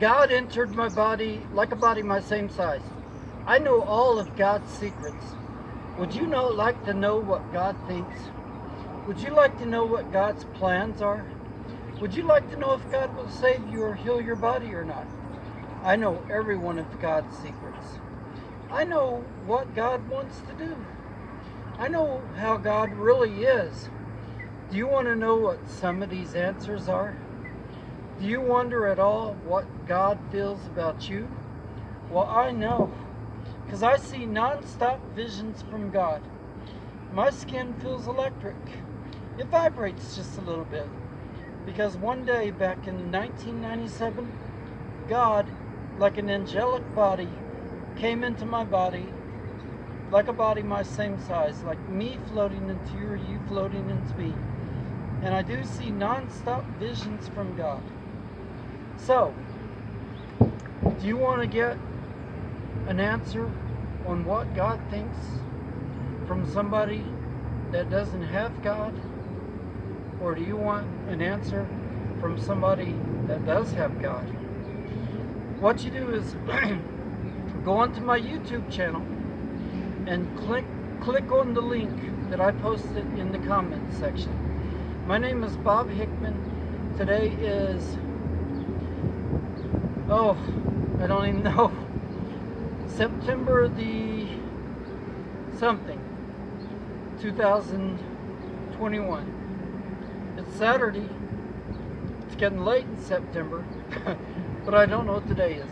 God entered my body like a body my same size. I know all of God's secrets. Would you know, like to know what God thinks? Would you like to know what God's plans are? Would you like to know if God will save you or heal your body or not? I know every one of God's secrets. I know what God wants to do. I know how God really is. Do you want to know what some of these answers are? Do you wonder at all what God feels about you? Well, I know, because I see non-stop visions from God. My skin feels electric. It vibrates just a little bit. Because one day back in 1997, God, like an angelic body, came into my body, like a body my same size, like me floating into you or you floating into me. And I do see non-stop visions from God. So, do you want to get an answer on what God thinks from somebody that doesn't have God? Or do you want an answer from somebody that does have God? What you do is go onto my YouTube channel and click click on the link that I posted in the comments section. My name is Bob Hickman. Today is oh, I don't even know. September the something 2021. It's Saturday. It's getting late in September, but I don't know what today is.